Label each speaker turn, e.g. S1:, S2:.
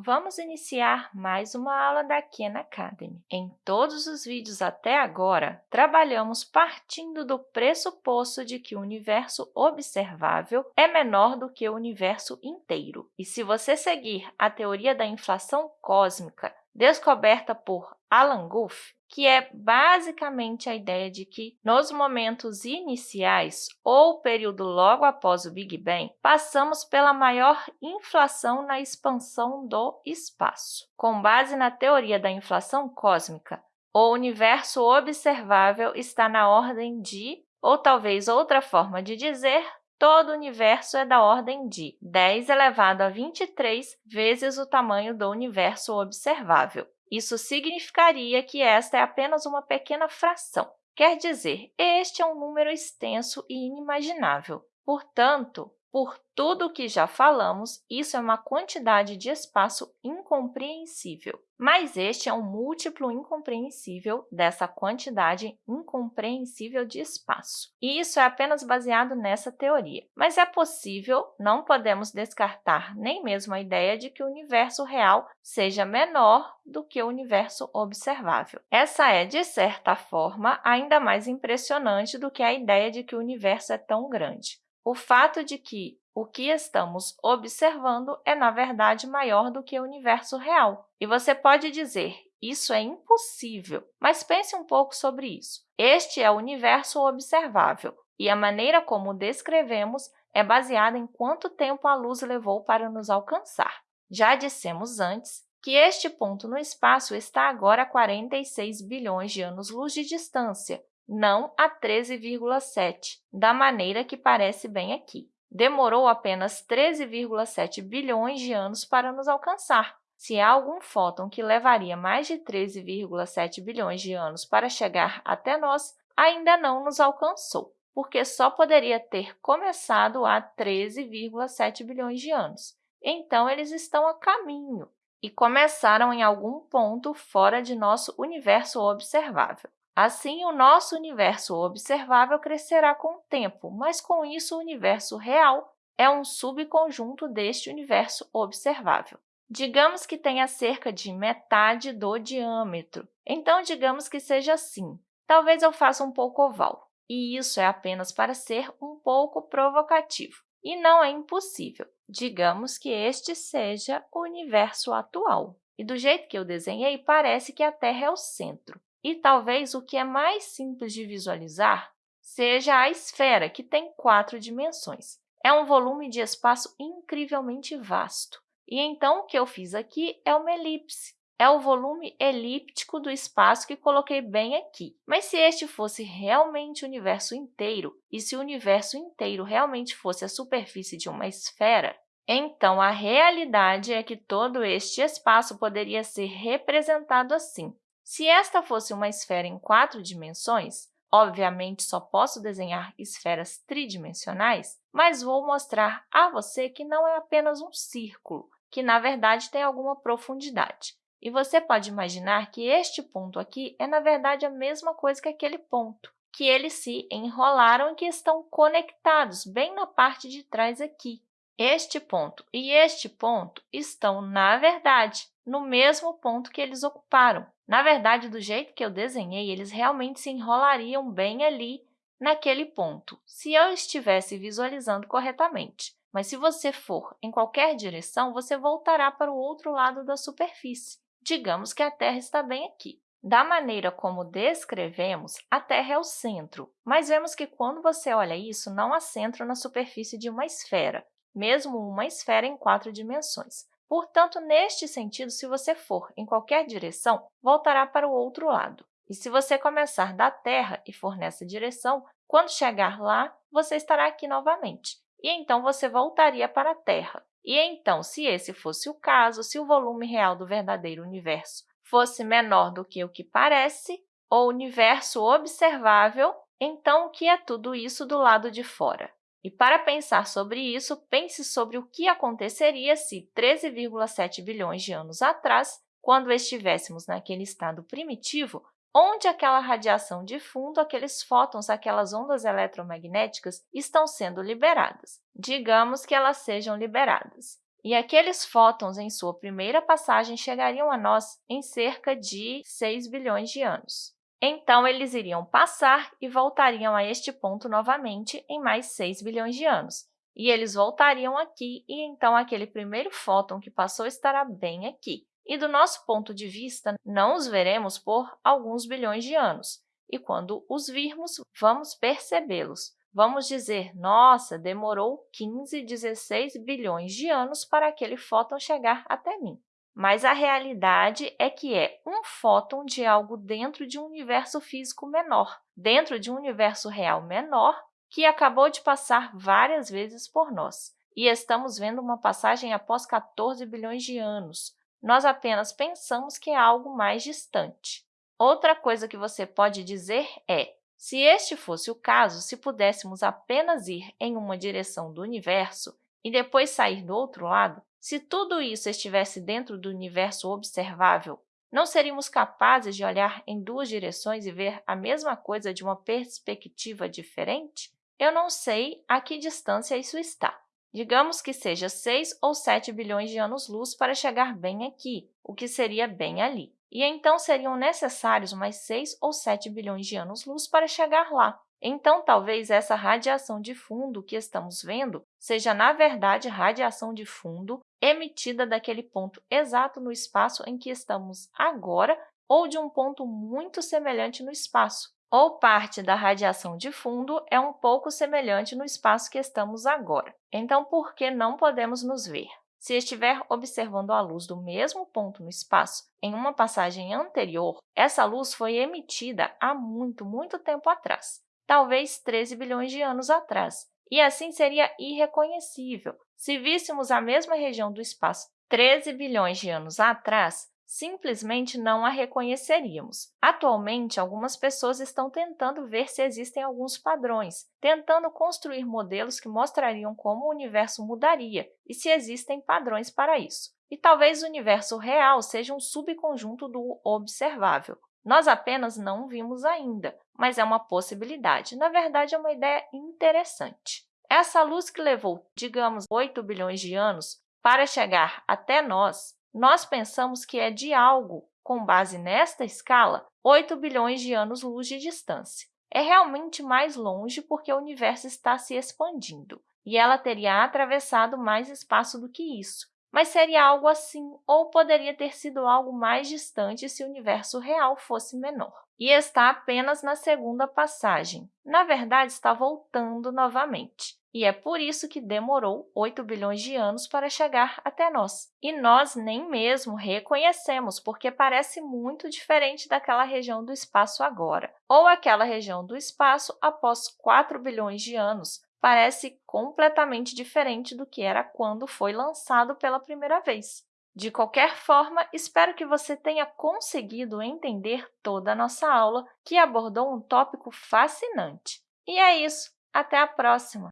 S1: Vamos iniciar mais uma aula da Khan Academy. Em todos os vídeos até agora, trabalhamos partindo do pressuposto de que o universo observável é menor do que o universo inteiro. E se você seguir a teoria da inflação cósmica descoberta por Alan Guth, que é basicamente a ideia de que, nos momentos iniciais ou período logo após o Big Bang, passamos pela maior inflação na expansão do espaço. Com base na teoria da inflação cósmica, o universo observável está na ordem de, ou talvez outra forma de dizer, todo o universo é da ordem de 10 elevado a 23 vezes o tamanho do universo observável. Isso significaria que esta é apenas uma pequena fração. Quer dizer, este é um número extenso e inimaginável. Portanto, por tudo o que já falamos, isso é uma quantidade de espaço incompreensível. Mas este é um múltiplo incompreensível dessa quantidade incompreensível de espaço. E isso é apenas baseado nessa teoria. Mas é possível, não podemos descartar nem mesmo a ideia de que o universo real seja menor do que o universo observável. Essa é, de certa forma, ainda mais impressionante do que a ideia de que o universo é tão grande o fato de que o que estamos observando é, na verdade, maior do que o universo real. E você pode dizer, isso é impossível, mas pense um pouco sobre isso. Este é o universo observável, e a maneira como o descrevemos é baseada em quanto tempo a luz levou para nos alcançar. Já dissemos antes que este ponto no espaço está agora a 46 bilhões de anos-luz de distância, não a 13,7, da maneira que parece bem aqui. Demorou apenas 13,7 bilhões de anos para nos alcançar. Se há algum fóton que levaria mais de 13,7 bilhões de anos para chegar até nós, ainda não nos alcançou, porque só poderia ter começado há 13,7 bilhões de anos. Então, eles estão a caminho e começaram em algum ponto fora de nosso universo observável. Assim, o nosso universo observável crescerá com o tempo, mas com isso o universo real é um subconjunto deste universo observável. Digamos que tenha cerca de metade do diâmetro. Então, digamos que seja assim. Talvez eu faça um pouco oval. E isso é apenas para ser um pouco provocativo. E não é impossível. Digamos que este seja o universo atual. E do jeito que eu desenhei, parece que a Terra é o centro. E talvez o que é mais simples de visualizar seja a esfera, que tem quatro dimensões. É um volume de espaço incrivelmente vasto. E então, o que eu fiz aqui é uma elipse. É o volume elíptico do espaço que coloquei bem aqui. Mas se este fosse realmente o universo inteiro, e se o universo inteiro realmente fosse a superfície de uma esfera, então a realidade é que todo este espaço poderia ser representado assim. Se esta fosse uma esfera em quatro dimensões, obviamente só posso desenhar esferas tridimensionais, mas vou mostrar a você que não é apenas um círculo, que, na verdade, tem alguma profundidade. E você pode imaginar que este ponto aqui é, na verdade, a mesma coisa que aquele ponto, que eles se enrolaram e que estão conectados bem na parte de trás aqui. Este ponto e este ponto estão, na verdade, no mesmo ponto que eles ocuparam. Na verdade, do jeito que eu desenhei, eles realmente se enrolariam bem ali naquele ponto, se eu estivesse visualizando corretamente. Mas se você for em qualquer direção, você voltará para o outro lado da superfície. Digamos que a Terra está bem aqui. Da maneira como descrevemos, a Terra é o centro, mas vemos que quando você olha isso, não há centro na superfície de uma esfera, mesmo uma esfera em quatro dimensões. Portanto, neste sentido, se você for em qualquer direção, voltará para o outro lado. E se você começar da Terra e for nessa direção, quando chegar lá, você estará aqui novamente. E então você voltaria para a Terra. E então, se esse fosse o caso, se o volume real do verdadeiro universo fosse menor do que o que parece, ou universo observável, então o que é tudo isso do lado de fora? E para pensar sobre isso, pense sobre o que aconteceria se 13,7 bilhões de anos atrás, quando estivéssemos naquele estado primitivo, onde aquela radiação de fundo, aqueles fótons, aquelas ondas eletromagnéticas estão sendo liberadas. Digamos que elas sejam liberadas. e aqueles fótons, em sua primeira passagem, chegariam a nós em cerca de 6 bilhões de anos. Então, eles iriam passar e voltariam a este ponto novamente em mais 6 bilhões de anos. E eles voltariam aqui, e então aquele primeiro fóton que passou estará bem aqui. E, do nosso ponto de vista, não os veremos por alguns bilhões de anos. E quando os virmos, vamos percebê-los. Vamos dizer, nossa, demorou 15, 16 bilhões de anos para aquele fóton chegar até mim. Mas a realidade é que é um fóton de algo dentro de um universo físico menor, dentro de um universo real menor, que acabou de passar várias vezes por nós. E estamos vendo uma passagem após 14 bilhões de anos. Nós apenas pensamos que é algo mais distante. Outra coisa que você pode dizer é se este fosse o caso, se pudéssemos apenas ir em uma direção do universo e depois sair do outro lado, se tudo isso estivesse dentro do universo observável, não seríamos capazes de olhar em duas direções e ver a mesma coisa de uma perspectiva diferente? Eu não sei a que distância isso está. Digamos que seja 6 ou 7 bilhões de anos-luz para chegar bem aqui, o que seria bem ali. E então seriam necessários mais 6 ou 7 bilhões de anos-luz para chegar lá. Então, talvez essa radiação de fundo que estamos vendo seja, na verdade, radiação de fundo emitida daquele ponto exato no espaço em que estamos agora ou de um ponto muito semelhante no espaço, ou parte da radiação de fundo é um pouco semelhante no espaço que estamos agora. Então, por que não podemos nos ver? Se estiver observando a luz do mesmo ponto no espaço em uma passagem anterior, essa luz foi emitida há muito, muito tempo atrás, talvez 13 bilhões de anos atrás, e assim seria irreconhecível. Se víssemos a mesma região do espaço 13 bilhões de anos atrás, simplesmente não a reconheceríamos. Atualmente, algumas pessoas estão tentando ver se existem alguns padrões, tentando construir modelos que mostrariam como o universo mudaria e se existem padrões para isso. E talvez o universo real seja um subconjunto do observável. Nós apenas não vimos ainda, mas é uma possibilidade. Na verdade, é uma ideia interessante. Essa luz que levou, digamos, 8 bilhões de anos para chegar até nós nós pensamos que é de algo, com base nesta escala, 8 bilhões de anos-luz de distância. É realmente mais longe porque o universo está se expandindo, e ela teria atravessado mais espaço do que isso. Mas seria algo assim, ou poderia ter sido algo mais distante se o universo real fosse menor. E está apenas na segunda passagem. Na verdade, está voltando novamente. E é por isso que demorou 8 bilhões de anos para chegar até nós. E nós nem mesmo reconhecemos, porque parece muito diferente daquela região do espaço agora, ou aquela região do espaço após 4 bilhões de anos, parece completamente diferente do que era quando foi lançado pela primeira vez. De qualquer forma, espero que você tenha conseguido entender toda a nossa aula, que abordou um tópico fascinante. E é isso! Até a próxima!